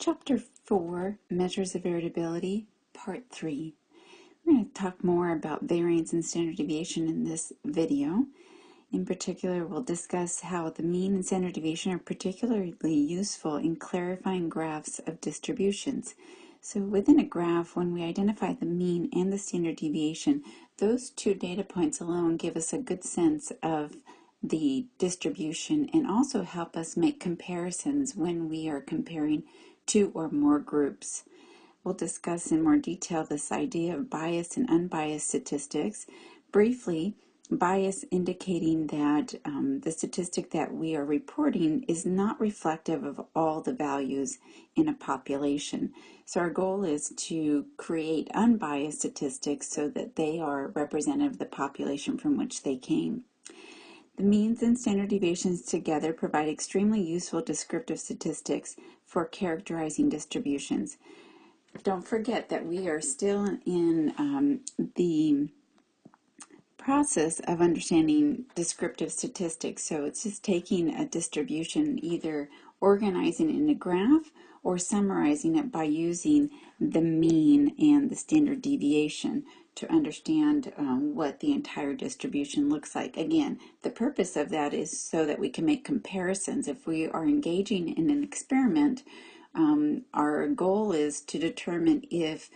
Chapter 4, Measures of Variability, Part 3. We're going to talk more about variance and standard deviation in this video. In particular, we'll discuss how the mean and standard deviation are particularly useful in clarifying graphs of distributions. So within a graph, when we identify the mean and the standard deviation, those two data points alone give us a good sense of the distribution and also help us make comparisons when we are comparing two or more groups. We'll discuss in more detail this idea of biased and unbiased statistics. Briefly, bias indicating that um, the statistic that we are reporting is not reflective of all the values in a population. So our goal is to create unbiased statistics so that they are representative of the population from which they came. The means and standard deviations together provide extremely useful descriptive statistics for characterizing distributions. Don't forget that we are still in um, the process of understanding descriptive statistics. So it's just taking a distribution, either organizing it in a graph or summarizing it by using the mean and the standard deviation to understand um, what the entire distribution looks like. Again, the purpose of that is so that we can make comparisons. If we are engaging in an experiment, um, our goal is to determine if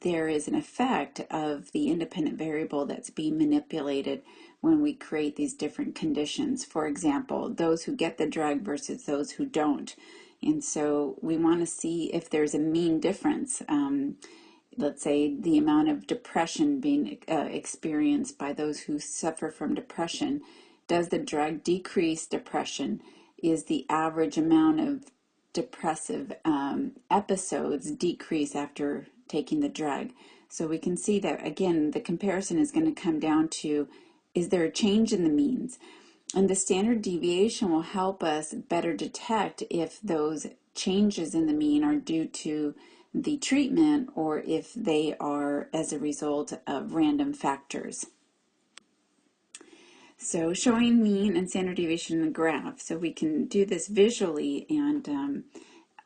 there is an effect of the independent variable that's being manipulated when we create these different conditions. For example, those who get the drug versus those who don't. And so we want to see if there's a mean difference. Um, let's say the amount of depression being uh, experienced by those who suffer from depression. Does the drug decrease depression? Is the average amount of depressive um, episodes decrease after taking the drug? So we can see that again, the comparison is going to come down to is there a change in the means? And the standard deviation will help us better detect if those changes in the mean are due to the treatment or if they are as a result of random factors. So showing mean and standard deviation in the graph. So we can do this visually and um,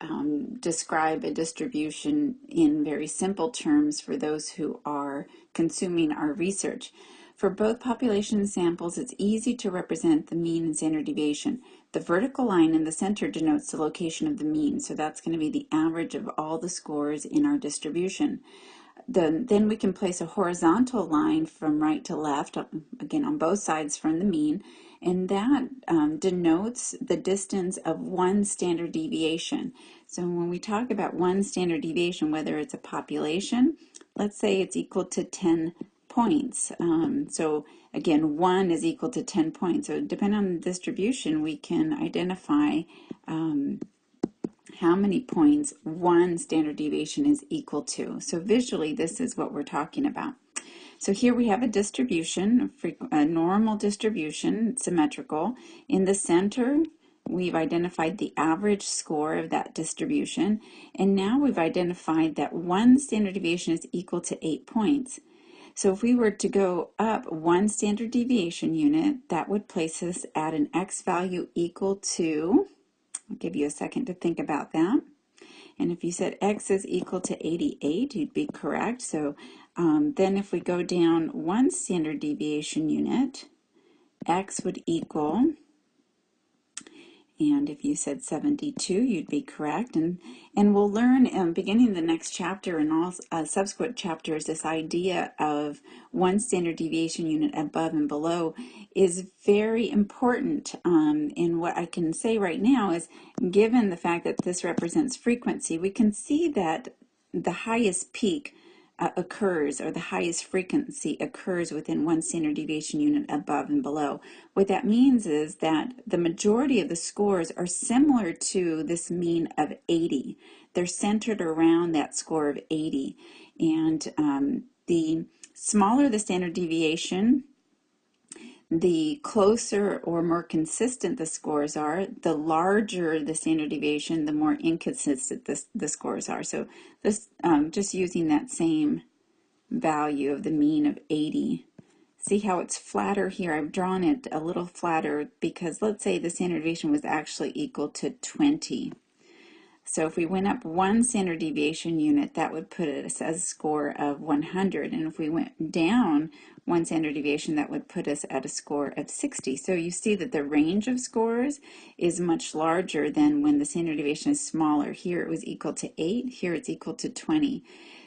um, describe a distribution in very simple terms for those who are consuming our research. For both population samples, it's easy to represent the mean and standard deviation. The vertical line in the center denotes the location of the mean, so that's going to be the average of all the scores in our distribution. The, then we can place a horizontal line from right to left, again on both sides from the mean, and that um, denotes the distance of one standard deviation. So when we talk about one standard deviation, whether it's a population, let's say it's equal to 10 points. Um, so again, 1 is equal to 10 points. So depending on the distribution, we can identify um, how many points one standard deviation is equal to. So visually, this is what we're talking about. So here we have a distribution, a normal distribution, symmetrical. In the center, we've identified the average score of that distribution. And now we've identified that one standard deviation is equal to eight points. So if we were to go up one standard deviation unit, that would place us at an x value equal to, I'll give you a second to think about that. And if you said x is equal to 88, you'd be correct. So um, then if we go down one standard deviation unit, x would equal and if you said 72, you'd be correct. And, and we'll learn um, beginning the next chapter and all uh, subsequent chapters, this idea of one standard deviation unit above and below is very important. Um, and what I can say right now is, given the fact that this represents frequency, we can see that the highest peak uh, occurs or the highest frequency occurs within one standard deviation unit above and below. What that means is that the majority of the scores are similar to this mean of 80. They're centered around that score of 80. And um, the smaller the standard deviation, the closer or more consistent the scores are, the larger the standard deviation, the more inconsistent the, the scores are. So this, um, just using that same value of the mean of 80. See how it's flatter here? I've drawn it a little flatter because let's say the standard deviation was actually equal to 20. So if we went up one standard deviation unit, that would put us as a score of 100. And if we went down one standard deviation, that would put us at a score of 60. So you see that the range of scores is much larger than when the standard deviation is smaller. Here it was equal to 8, here it's equal to 20.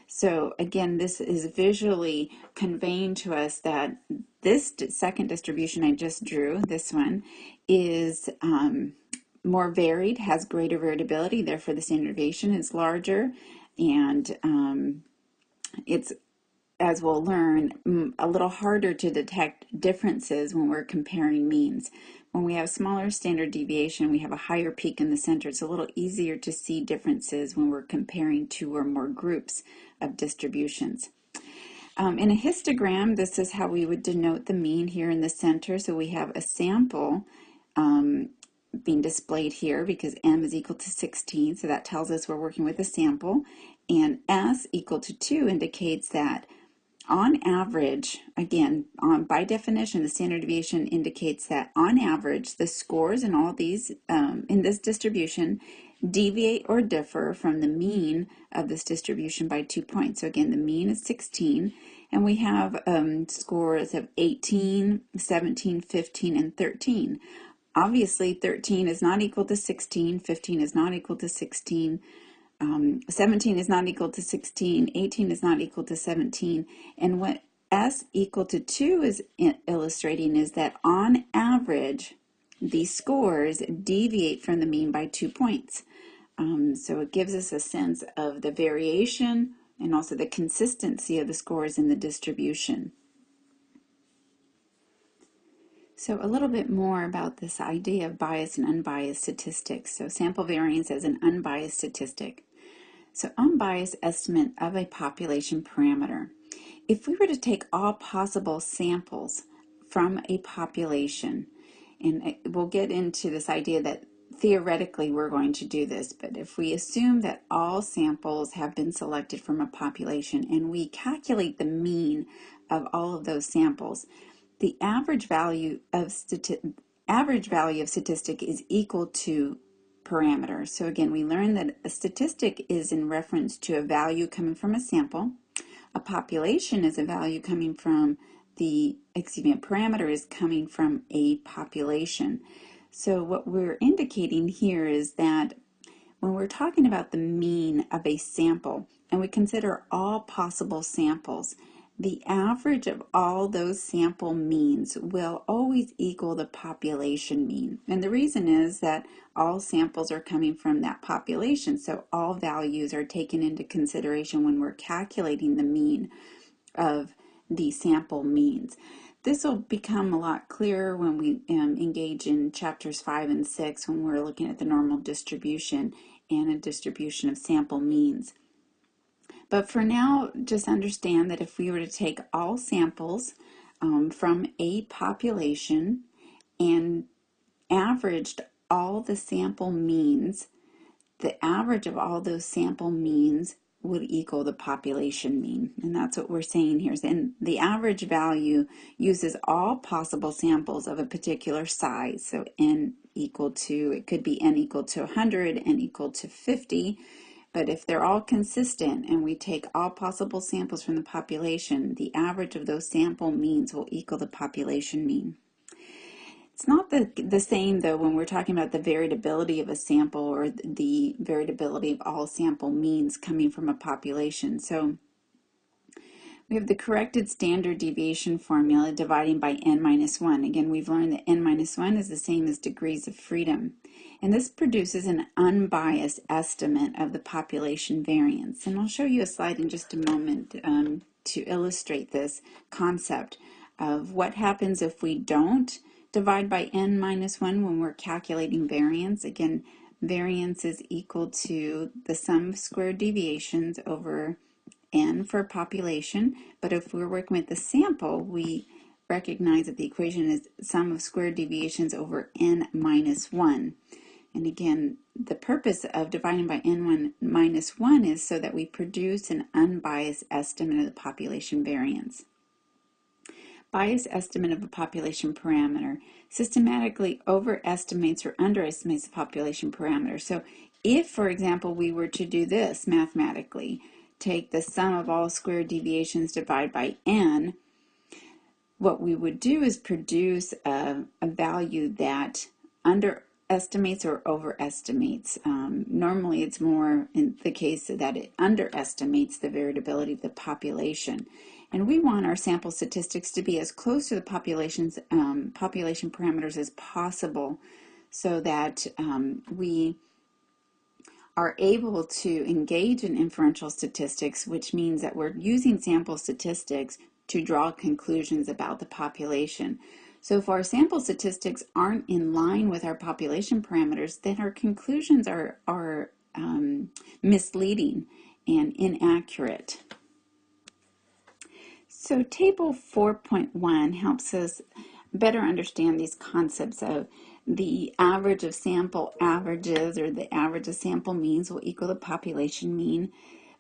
So again, this is visually conveying to us that this second distribution I just drew, this one, is um, more varied, has greater variability, therefore the standard deviation is larger, and um, it's, as we'll learn, a little harder to detect differences when we're comparing means. When we have smaller standard deviation, we have a higher peak in the center. It's a little easier to see differences when we're comparing two or more groups of distributions. Um, in a histogram, this is how we would denote the mean here in the center. So we have a sample um, being displayed here because m is equal to 16, so that tells us we're working with a sample, and s equal to 2 indicates that on average, again, on, by definition, the standard deviation indicates that on average, the scores in all these, um, in this distribution, deviate or differ from the mean of this distribution by two points. So again, the mean is 16, and we have um, scores of 18, 17, 15, and 13. Obviously, 13 is not equal to 16, 15 is not equal to 16, um, 17 is not equal to 16, 18 is not equal to 17, and what S equal to 2 is illustrating is that on average, these scores deviate from the mean by two points. Um, so it gives us a sense of the variation and also the consistency of the scores in the distribution. So a little bit more about this idea of biased and unbiased statistics. So sample variance as an unbiased statistic. So unbiased estimate of a population parameter. If we were to take all possible samples from a population, and we'll get into this idea that theoretically we're going to do this, but if we assume that all samples have been selected from a population and we calculate the mean of all of those samples, the average value of average value of statistic is equal to parameter. So again, we learned that a statistic is in reference to a value coming from a sample. A population is a value coming from the, excuse me, a parameter is coming from a population. So what we're indicating here is that when we're talking about the mean of a sample, and we consider all possible samples, the average of all those sample means will always equal the population mean. And the reason is that all samples are coming from that population, so all values are taken into consideration when we're calculating the mean of the sample means. This will become a lot clearer when we um, engage in chapters 5 and 6 when we're looking at the normal distribution and a distribution of sample means. But for now, just understand that if we were to take all samples um, from a population and averaged all the sample means, the average of all those sample means would equal the population mean. And that's what we're saying here. And the average value uses all possible samples of a particular size. So n equal to, it could be n equal to 100, n equal to 50, but if they're all consistent and we take all possible samples from the population, the average of those sample means will equal the population mean. It's not the, the same though when we're talking about the variability of a sample or the variability of all sample means coming from a population. So we have the corrected standard deviation formula dividing by n minus 1. Again, we've learned that n minus 1 is the same as degrees of freedom. And this produces an unbiased estimate of the population variance. And I'll show you a slide in just a moment um, to illustrate this concept of what happens if we don't divide by n minus 1 when we're calculating variance. Again, variance is equal to the sum of squared deviations over n for population, but if we're working with the sample, we recognize that the equation is sum of squared deviations over n minus 1. And again, the purpose of dividing by n1 minus 1 is so that we produce an unbiased estimate of the population variance. bias estimate of a population parameter, systematically overestimates or underestimates the population parameter. So if, for example, we were to do this mathematically, take the sum of all square deviations divided by n, what we would do is produce a, a value that underestimates or overestimates. Um, normally it's more in the case that it underestimates the variability of the population. And we want our sample statistics to be as close to the population's um, population parameters as possible so that um, we are able to engage in inferential statistics, which means that we're using sample statistics to draw conclusions about the population. So if our sample statistics aren't in line with our population parameters, then our conclusions are, are um, misleading and inaccurate. So table 4.1 helps us better understand these concepts of the average of sample averages or the average of sample means will equal the population mean,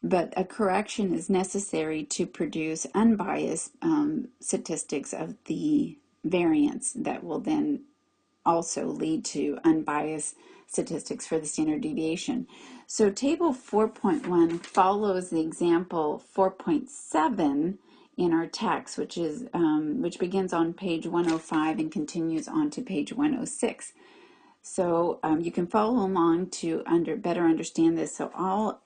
but a correction is necessary to produce unbiased um, statistics of the variance that will then also lead to unbiased statistics for the standard deviation. So table 4.1 follows the example 4.7 in our text, which is um, which begins on page 105 and continues on to page 106. So um, you can follow along to under better understand this. So I'll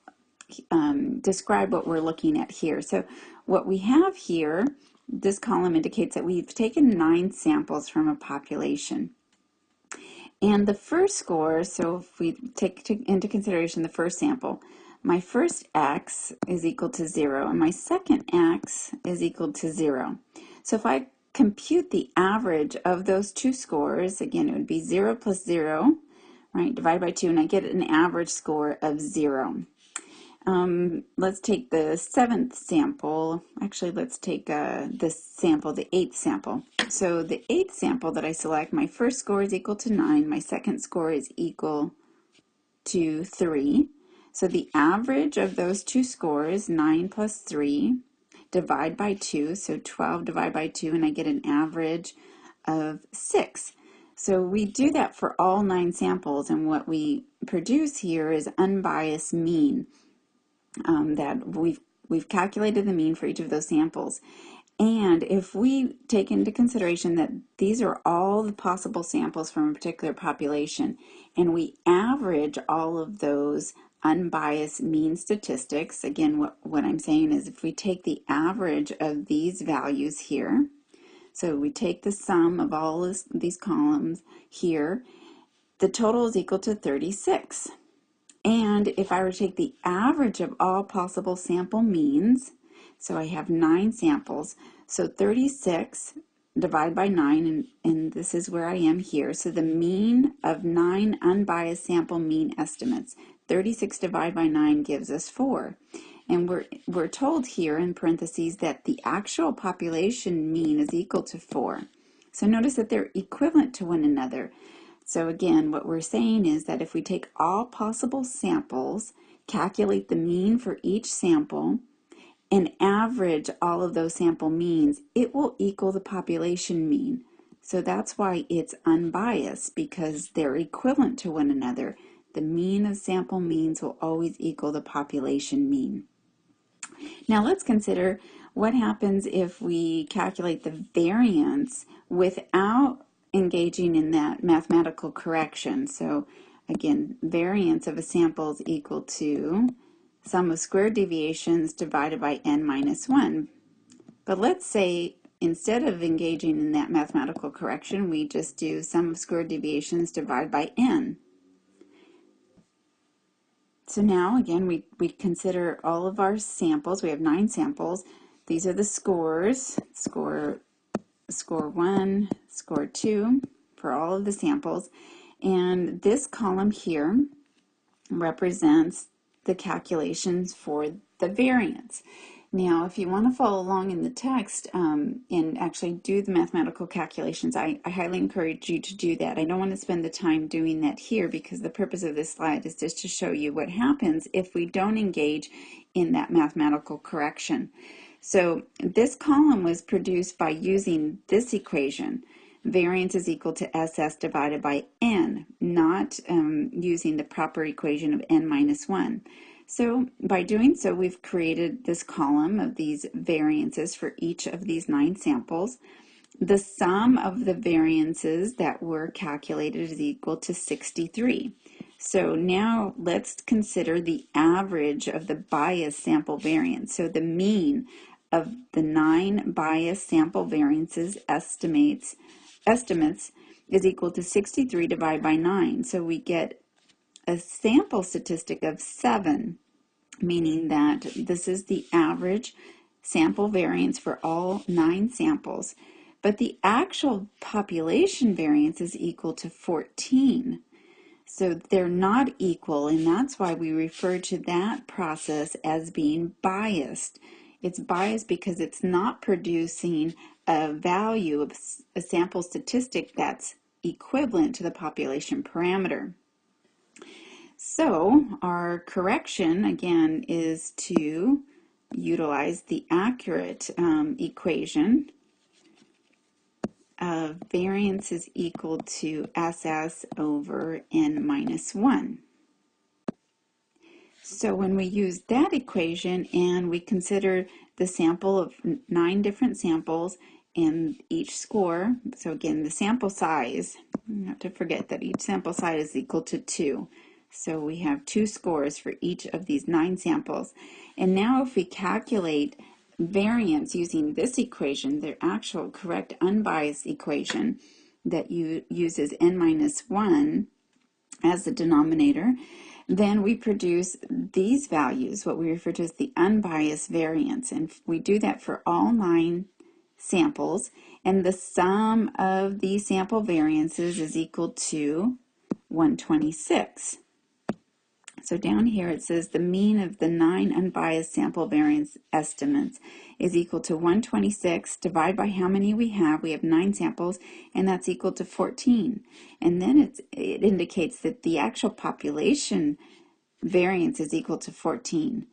um, describe what we're looking at here. So what we have here, this column indicates that we've taken nine samples from a population. And the first score, so if we take into consideration the first sample, my first x is equal to 0 and my second x is equal to 0. So if I compute the average of those two scores, again it would be 0 plus 0, right, divided by 2, and I get an average score of 0. Um, let's take the seventh sample. Actually, let's take uh, this sample, the eighth sample. So the eighth sample that I select, my first score is equal to 9, my second score is equal to 3. So the average of those two scores, 9 plus 3, divide by 2, so 12 divided by 2, and I get an average of 6. So we do that for all nine samples, and what we produce here is unbiased mean um, that we've we've calculated the mean for each of those samples. And if we take into consideration that these are all the possible samples from a particular population, and we average all of those unbiased mean statistics, again, what, what I'm saying is if we take the average of these values here, so we take the sum of all this, these columns here, the total is equal to 36. And if I were to take the average of all possible sample means, so I have nine samples, so 36 divided by 9, and, and this is where I am here. So the mean of nine unbiased sample mean estimates, 36 divided by 9 gives us 4. And we're, we're told here in parentheses that the actual population mean is equal to 4. So notice that they're equivalent to one another. So again, what we're saying is that if we take all possible samples, calculate the mean for each sample, and average all of those sample means, it will equal the population mean. So that's why it's unbiased because they're equivalent to one another the mean of sample means will always equal the population mean. Now let's consider what happens if we calculate the variance without engaging in that mathematical correction. So again, variance of a sample is equal to sum of square deviations divided by n minus 1. But let's say instead of engaging in that mathematical correction, we just do sum of square deviations divided by n. So now again, we, we consider all of our samples. We have nine samples. These are the scores, score, score one, score two for all of the samples. And this column here represents the calculations for the variance. Now, if you want to follow along in the text um, and actually do the mathematical calculations, I, I, highly encourage you to do that. I don't want to spend the time doing that here because the purpose of this slide is just to show you what happens if we don't engage in that mathematical correction. So this column was produced by using this equation. Variance is equal to SS divided by N, not um, using the proper equation of N minus 1. So by doing so, we've created this column of these variances for each of these nine samples. The sum of the variances that were calculated is equal to 63. So now let's consider the average of the bias sample variance. So the mean of the nine bias sample variances estimates estimates is equal to 63 divided by 9. So we get a sample statistic of 7, meaning that this is the average sample variance for all nine samples. But the actual population variance is equal to 14. So they're not equal, and that's why we refer to that process as being biased. It's biased because it's not producing a value of a sample statistic that's equivalent to the population parameter. So our correction again is to utilize the accurate um, equation of variance is equal to SS over n minus 1. So when we use that equation and we consider the sample of nine different samples and each score, so again the sample size, not to forget that each sample size is equal to 2. So we have two scores for each of these nine samples. And now if we calculate variance using this equation, the actual correct unbiased equation that you uses n minus 1 as the denominator, then we produce these values, what we refer to as the unbiased variance. And we do that for all nine samples. And the sum of these sample variances is equal to 126. So down here it says the mean of the nine unbiased sample variance estimates is equal to 126 divided by how many we have. We have nine samples and that's equal to 14. And then it's, it indicates that the actual population variance is equal to 14.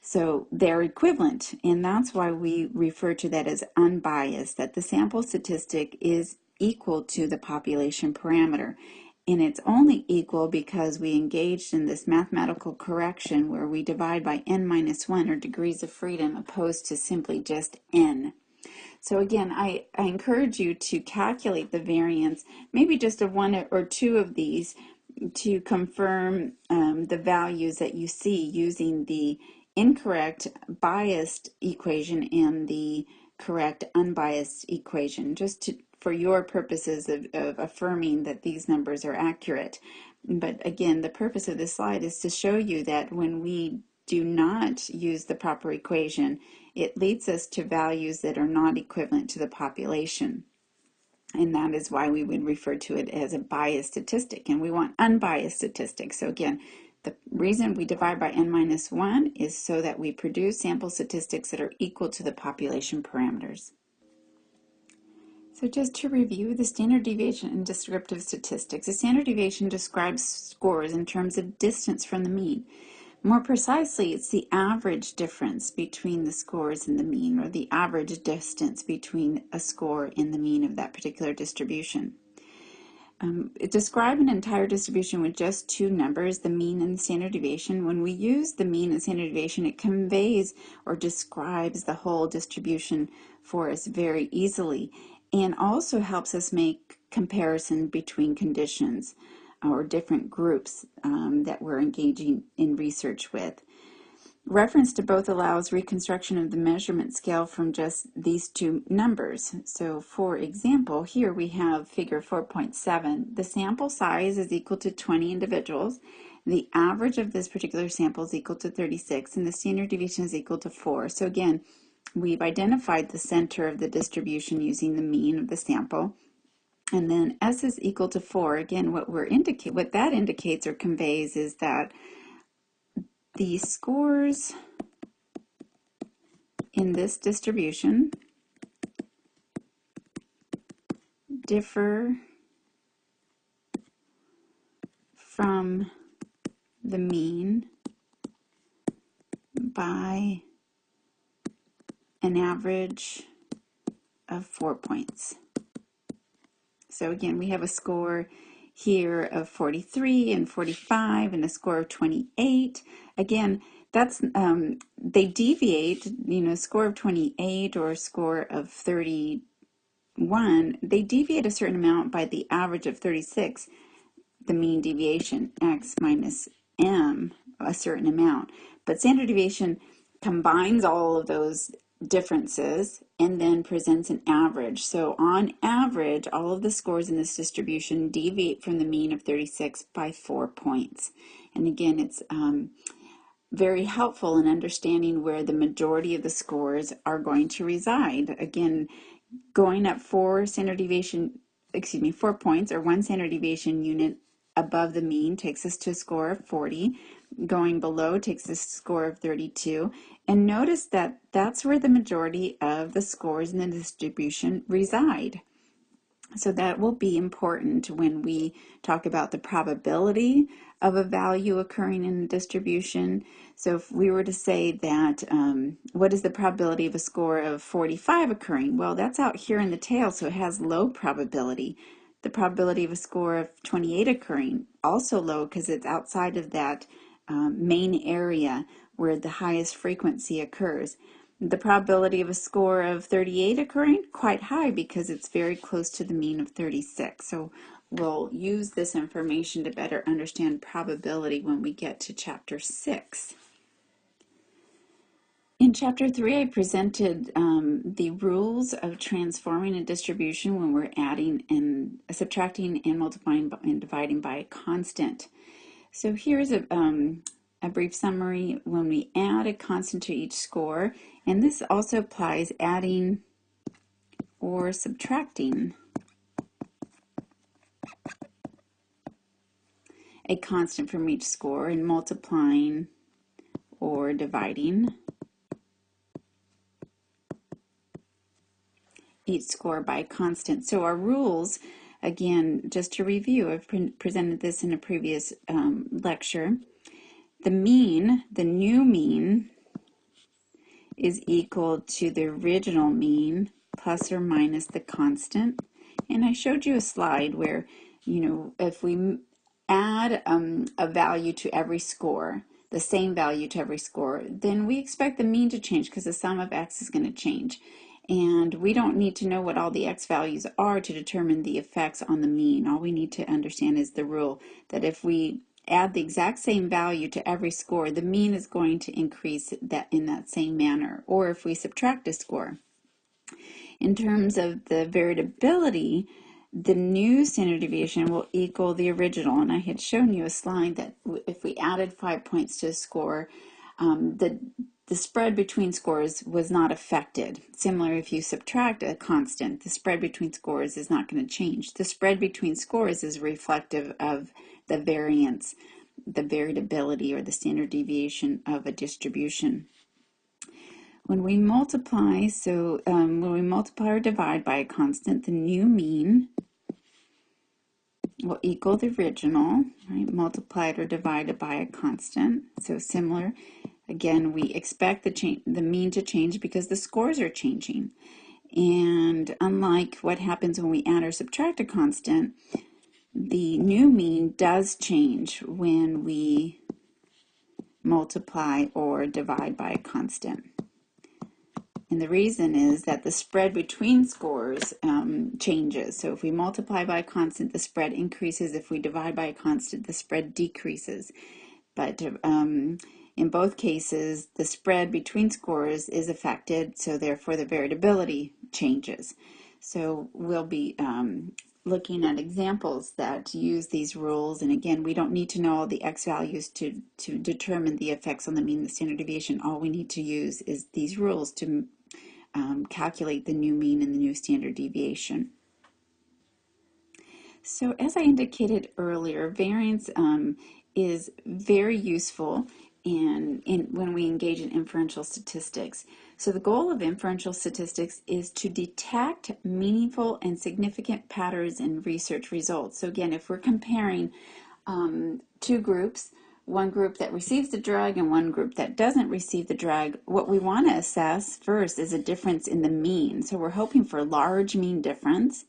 So they're equivalent and that's why we refer to that as unbiased, that the sample statistic is equal to the population parameter and it's only equal because we engaged in this mathematical correction where we divide by n minus 1 or degrees of freedom opposed to simply just n. So again, I, I encourage you to calculate the variance, maybe just of one or two of these to confirm um, the values that you see using the incorrect biased equation and the correct unbiased equation, just to for your purposes of, of affirming that these numbers are accurate. But again, the purpose of this slide is to show you that when we do not use the proper equation, it leads us to values that are not equivalent to the population. And that is why we would refer to it as a biased statistic. And we want unbiased statistics. So again, the reason we divide by n minus 1 is so that we produce sample statistics that are equal to the population parameters. So just to review the standard deviation in descriptive statistics, the standard deviation describes scores in terms of distance from the mean. More precisely, it's the average difference between the scores and the mean, or the average distance between a score and the mean of that particular distribution. Um, describe an entire distribution with just two numbers, the mean and the standard deviation. When we use the mean and standard deviation, it conveys or describes the whole distribution for us very easily and also helps us make comparison between conditions or different groups um, that we're engaging in research with. Reference to both allows reconstruction of the measurement scale from just these two numbers. So for example, here we have figure 4.7. The sample size is equal to 20 individuals. The average of this particular sample is equal to 36 and the standard deviation is equal to 4. So again, We've identified the center of the distribution using the mean of the sample. And then S is equal to 4. Again, what we're indicate what that indicates or conveys is that the scores in this distribution differ from the mean by an average of four points. So again, we have a score here of 43 and 45 and a score of 28. Again, that's um, they deviate, you know, score of 28 or a score of 31, they deviate a certain amount by the average of 36, the mean deviation, x minus m, a certain amount. But standard deviation combines all of those differences and then presents an average. So on average, all of the scores in this distribution deviate from the mean of 36 by four points. And again, it's um, very helpful in understanding where the majority of the scores are going to reside. Again, going up four standard deviation, excuse me, four points or one standard deviation unit above the mean takes us to a score of 40. Going below takes a score of 32. And notice that that's where the majority of the scores in the distribution reside. So that will be important when we talk about the probability of a value occurring in a distribution. So if we were to say that, um, what is the probability of a score of 45 occurring? Well, that's out here in the tail, so it has low probability. The probability of a score of 28 occurring, also low because it's outside of that um, main area where the highest frequency occurs. The probability of a score of 38 occurring, quite high because it's very close to the mean of 36. So we'll use this information to better understand probability when we get to chapter 6. In chapter 3, I presented um, the rules of transforming a distribution when we're adding and subtracting and multiplying and dividing by a constant. So here's a, um, a brief summary. When we add a constant to each score, and this also applies adding or subtracting. A constant from each score and multiplying or dividing. Each score by a constant. So our rules, again, just to review, I've pre presented this in a previous um, lecture. The mean, the new mean, is equal to the original mean plus or minus the constant. And I showed you a slide where, you know, if we add um, a value to every score, the same value to every score, then we expect the mean to change because the sum of x is going to change. And we don't need to know what all the x values are to determine the effects on the mean. All we need to understand is the rule that if we add the exact same value to every score, the mean is going to increase that in that same manner, or if we subtract a score. In terms of the variability, the new standard deviation will equal the original. And I had shown you a slide that if we added five points to a score, um, the, the spread between scores was not affected. Similar, if you subtract a constant, the spread between scores is not going to change. The spread between scores is reflective of the variance, the variability or the standard deviation of a distribution. When we multiply, so um, when we multiply or divide by a constant, the new mean will equal the original, right, multiplied or divided by a constant. So similar, again, we expect the, the mean to change because the scores are changing. And unlike what happens when we add or subtract a constant, the new mean does change when we multiply or divide by a constant. And the reason is that the spread between scores um, changes. So if we multiply by a constant, the spread increases. If we divide by a constant, the spread decreases. But um, in both cases, the spread between scores is affected, so therefore the variability changes. So we'll be um, looking at examples that use these rules. And again, we don't need to know all the x values to, to determine the effects on the mean and the standard deviation. All we need to use is these rules to um, calculate the new mean and the new standard deviation. So as I indicated earlier, variance um, is very useful in, in when we engage in inferential statistics. So the goal of inferential statistics is to detect meaningful and significant patterns in research results. So again, if we're comparing um, two groups, one group that receives the drug and one group that doesn't receive the drug, what we want to assess first is a difference in the mean. So we're hoping for a large mean difference,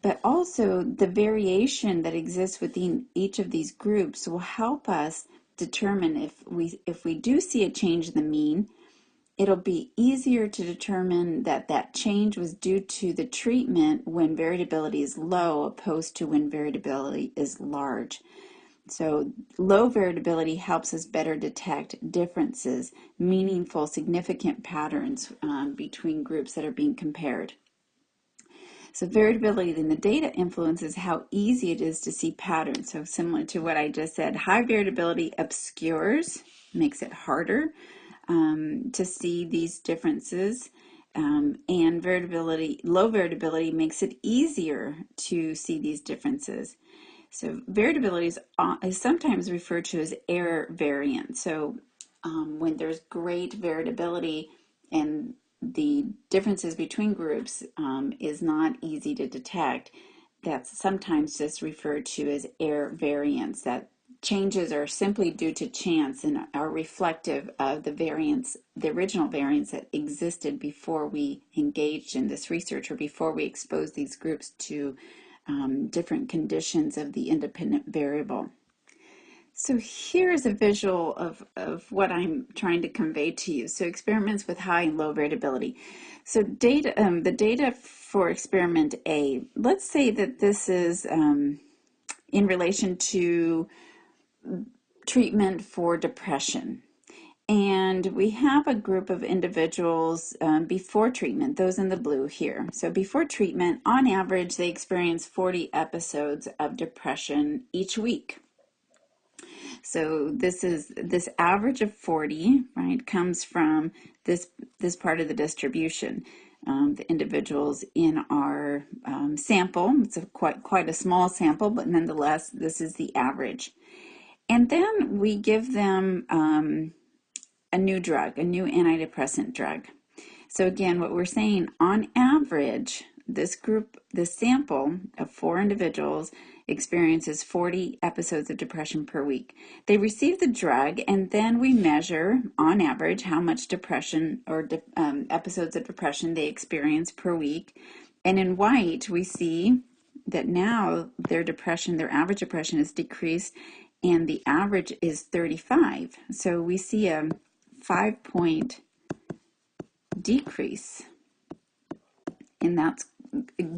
but also the variation that exists within each of these groups will help us determine if we if we do see a change in the mean, it'll be easier to determine that that change was due to the treatment when variability is low opposed to when variability is large. So low variability helps us better detect differences, meaningful, significant patterns um, between groups that are being compared. So variability in the data influences how easy it is to see patterns. So similar to what I just said, high variability obscures, makes it harder um, to see these differences. Um, and variability, low variability makes it easier to see these differences. So variability is, uh, is sometimes referred to as error variance. So um, when there's great variability and the differences between groups um, is not easy to detect, that's sometimes just referred to as error variance, that changes are simply due to chance and are reflective of the variance, the original variance that existed before we engaged in this research or before we exposed these groups to um, different conditions of the independent variable. So here's a visual of, of what I'm trying to convey to you. So experiments with high and low variability. So data, um, the data for experiment A, let's say that this is um, in relation to treatment for depression. And we have a group of individuals um, before treatment, those in the blue here. So before treatment, on average, they experience 40 episodes of depression each week. So this is this average of 40, right, comes from this this part of the distribution. Um, the individuals in our um, sample. It's a quite quite a small sample, but nonetheless, this is the average. And then we give them um, a new drug, a new antidepressant drug. So again, what we're saying, on average, this group, this sample of four individuals experiences 40 episodes of depression per week. They receive the drug, and then we measure, on average, how much depression or de um, episodes of depression they experience per week. And in white, we see that now their depression, their average depression is decreased and the average is 35. So we see a five point decrease and that's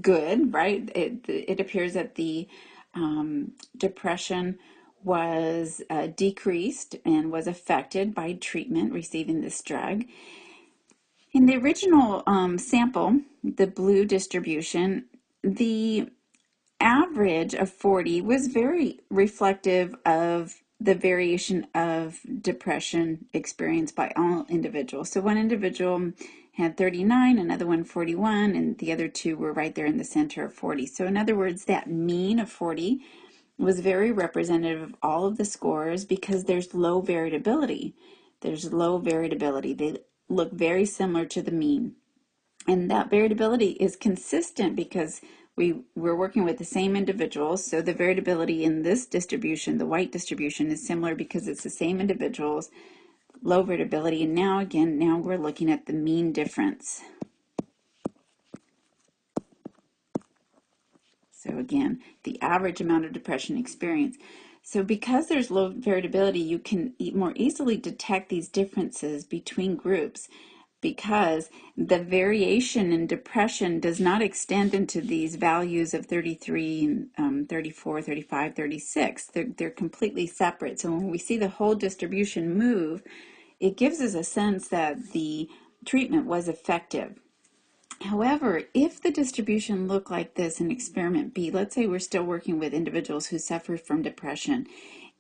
good, right? It, it appears that the um, depression was uh, decreased and was affected by treatment, receiving this drug. In the original um, sample, the blue distribution, the average of 40 was very reflective of the variation of depression experienced by all individuals. So one individual had 39, another one 41, and the other two were right there in the center of 40. So in other words, that mean of 40 was very representative of all of the scores because there's low variability. There's low variability. They look very similar to the mean. And that variability is consistent because we, we're working with the same individuals, so the variability in this distribution, the white distribution, is similar because it's the same individuals, low variability, and now again, now we're looking at the mean difference. So again, the average amount of depression experience. So because there's low variability, you can more easily detect these differences between groups because the variation in depression does not extend into these values of 33, um, 34, 35, 36. They're, they're completely separate. So when we see the whole distribution move, it gives us a sense that the treatment was effective. However, if the distribution looked like this in experiment B, let's say we're still working with individuals who suffer from depression,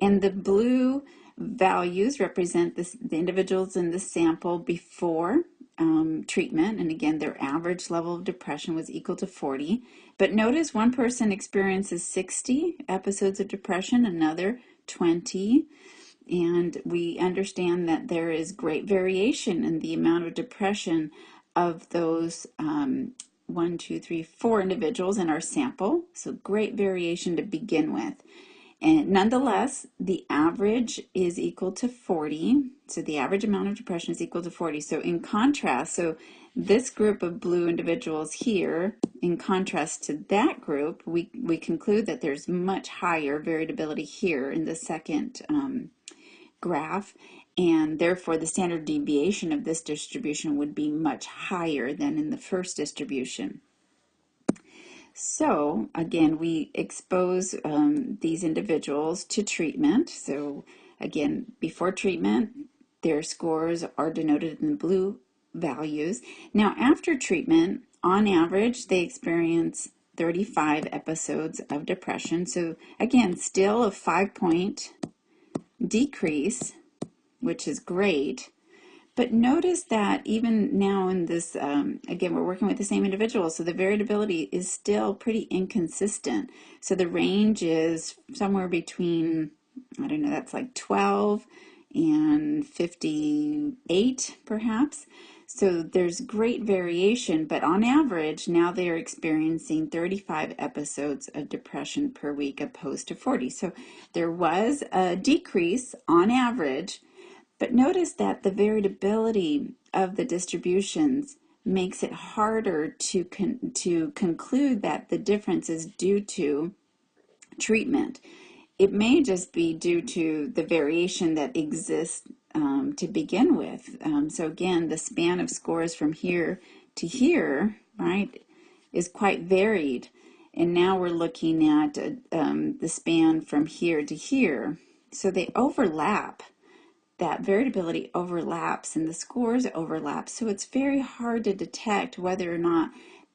and the blue values represent this, the individuals in the sample before um, treatment, and again, their average level of depression was equal to 40. But notice one person experiences 60 episodes of depression, another 20, and we understand that there is great variation in the amount of depression of those um, one, two, three, four individuals in our sample. So great variation to begin with. And nonetheless, the average is equal to 40. So the average amount of depression is equal to 40. So in contrast, so this group of blue individuals here, in contrast to that group, we, we conclude that there's much higher variability here in the second um, graph, and therefore the standard deviation of this distribution would be much higher than in the first distribution. So again, we expose um, these individuals to treatment. So again, before treatment, their scores are denoted in the blue values. Now after treatment, on average, they experience 35 episodes of depression. So again, still a five point decrease, which is great. But notice that even now in this, um, again, we're working with the same individual, so the variability is still pretty inconsistent. So the range is somewhere between, I don't know, that's like 12 and 58 perhaps. So there's great variation, but on average, now they are experiencing 35 episodes of depression per week opposed to 40. So there was a decrease on average but notice that the variability of the distributions makes it harder to, con to conclude that the difference is due to treatment. It may just be due to the variation that exists um, to begin with. Um, so again, the span of scores from here to here, right, is quite varied. And now we're looking at uh, um, the span from here to here. So they overlap that variability overlaps and the scores overlap. So it's very hard to detect whether or not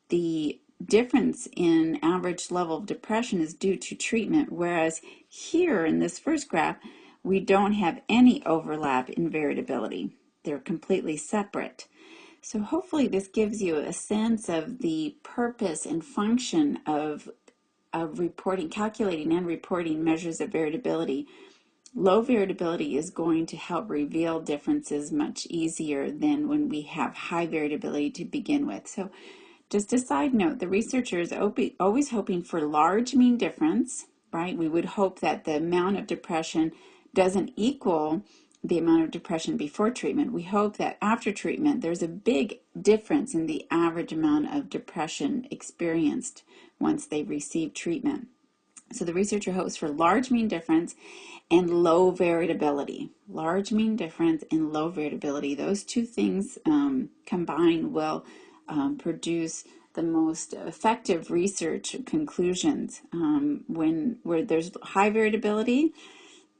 the difference in average level of depression is due to treatment, whereas here in this first graph, we don't have any overlap in variability. They're completely separate. So hopefully this gives you a sense of the purpose and function of, of reporting, calculating and reporting measures of variability Low variability is going to help reveal differences much easier than when we have high variability to begin with. So just a side note, the researcher is always hoping for large mean difference, right? We would hope that the amount of depression doesn't equal the amount of depression before treatment. We hope that after treatment, there's a big difference in the average amount of depression experienced once they receive treatment. So the researcher hopes for large mean difference and low variability. Large mean difference and low variability. Those two things um, combined will um, produce the most effective research conclusions. Um, when where there's high variability,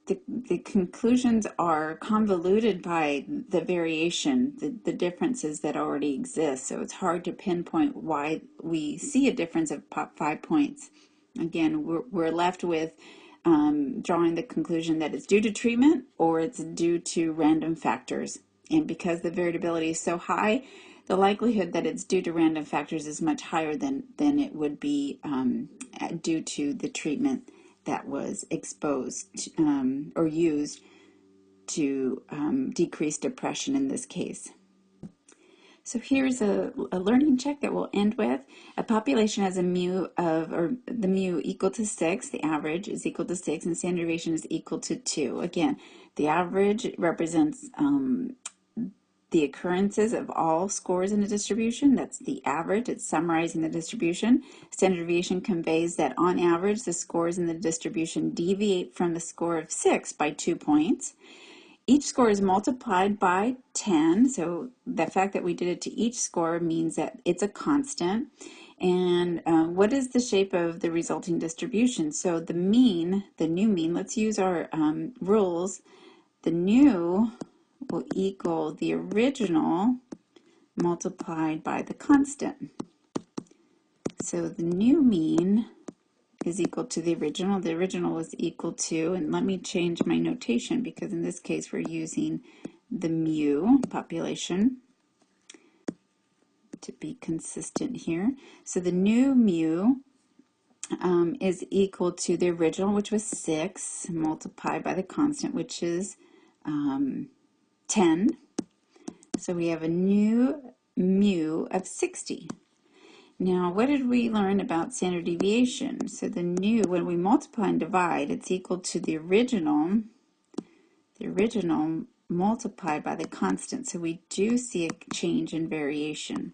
the, the conclusions are convoluted by the variation, the, the differences that already exist. So it's hard to pinpoint why we see a difference of five points Again, we're, we're left with um, drawing the conclusion that it's due to treatment or it's due to random factors. And because the variability is so high, the likelihood that it's due to random factors is much higher than, than it would be um, due to the treatment that was exposed um, or used to um, decrease depression in this case. So here's a, a, learning check that we'll end with. A population has a mu of, or the mu equal to 6, the average is equal to 6, and standard deviation is equal to 2. Again, the average represents um, the occurrences of all scores in a distribution. That's the average. It's summarizing the distribution. Standard deviation conveys that on average, the scores in the distribution deviate from the score of 6 by 2 points. Each score is multiplied by 10, so the fact that we did it to each score means that it's a constant. And uh, what is the shape of the resulting distribution? So the mean, the new mean, let's use our um, rules. The new will equal the original multiplied by the constant. So the new mean is equal to the original. The original was equal to, and let me change my notation because in this case we're using the mu population to be consistent here. So the new mu um, is equal to the original, which was 6, multiplied by the constant, which is um, 10. So we have a new mu of 60. Now, what did we learn about standard deviation? So the new, when we multiply and divide, it's equal to the original, the original multiplied by the constant. So we do see a change in variation.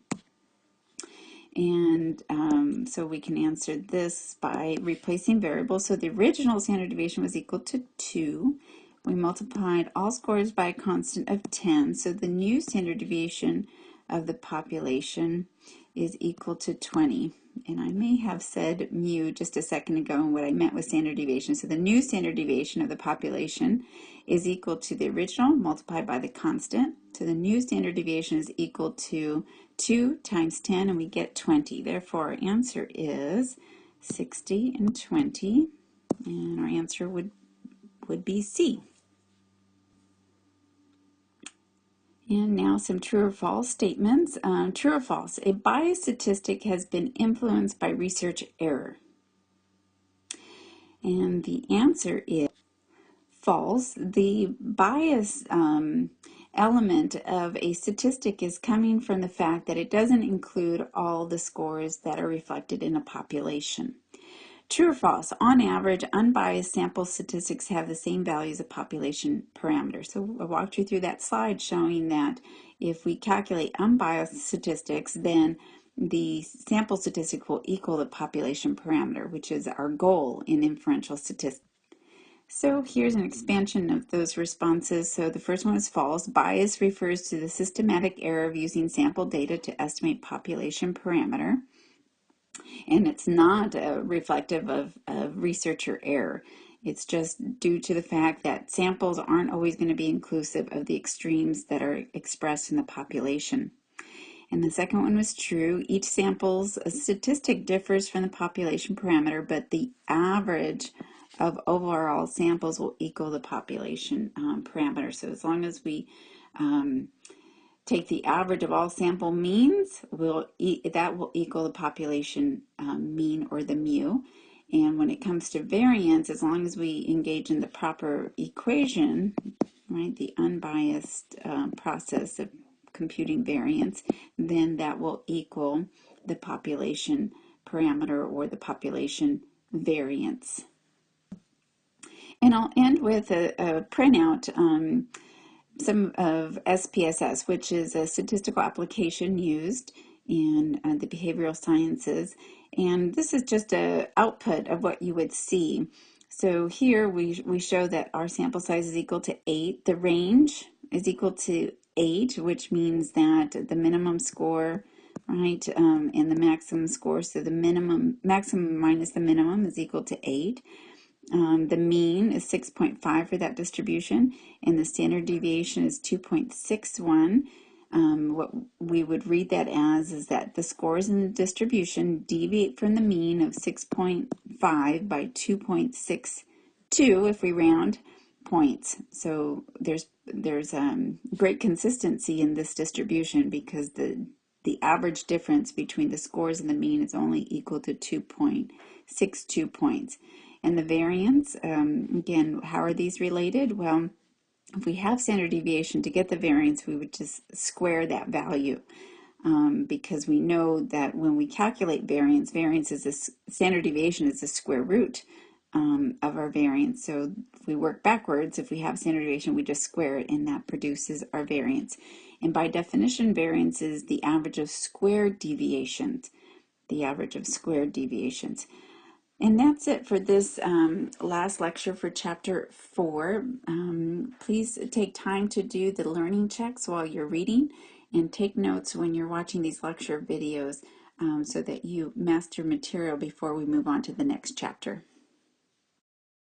And um, so we can answer this by replacing variables. So the original standard deviation was equal to 2. We multiplied all scores by a constant of 10. So the new standard deviation of the population is equal to 20. And I may have said mu just a second ago and what I meant was standard deviation. So the new standard deviation of the population is equal to the original multiplied by the constant. So the new standard deviation is equal to 2 times 10 and we get 20. Therefore our answer is 60 and 20 and our answer would would be C. And now some true or false statements. Um, true or false? A bias statistic has been influenced by research error. And the answer is false. The bias um, element of a statistic is coming from the fact that it doesn't include all the scores that are reflected in a population. True or false? On average, unbiased sample statistics have the same values of population parameters. So I walked you through that slide showing that if we calculate unbiased statistics, then the sample statistic will equal the population parameter, which is our goal in inferential statistics. So here's an expansion of those responses. So the first one is false. Bias refers to the systematic error of using sample data to estimate population parameter and it's not uh, reflective of, of researcher error. It's just due to the fact that samples aren't always going to be inclusive of the extremes that are expressed in the population. And the second one was true. Each sample's statistic differs from the population parameter, but the average of overall samples will equal the population um, parameter. So as long as we um, take the average of all sample means, will e that will equal the population um, mean or the mu. And when it comes to variance, as long as we engage in the proper equation, right, the unbiased uh, process of computing variance, then that will equal the population parameter or the population variance. And I'll end with a, a printout. Um, some of SPSS, which is a statistical application used in uh, the behavioral sciences. And this is just a output of what you would see. So here we, we show that our sample size is equal to 8. The range is equal to 8, which means that the minimum score, right, um, and the maximum score, so the minimum, maximum minus the minimum is equal to 8. Um, the mean is 6.5 for that distribution, and the standard deviation is 2.61. Um, what we would read that as is that the scores in the distribution deviate from the mean of 6.5 by 2.62 if we round points. So there's there's um, great consistency in this distribution because the the average difference between the scores and the mean is only equal to 2.62 points. And the variance, um, again, how are these related? Well, if we have standard deviation to get the variance, we would just square that value. Um, because we know that when we calculate variance, variance is a standard deviation is the square root um, of our variance. So if we work backwards, if we have standard deviation, we just square it and that produces our variance. And by definition, variance is the average of squared deviations, the average of squared deviations. And that's it for this um, last lecture for chapter four. Um, please take time to do the learning checks while you're reading and take notes when you're watching these lecture videos um, so that you master material before we move on to the next chapter.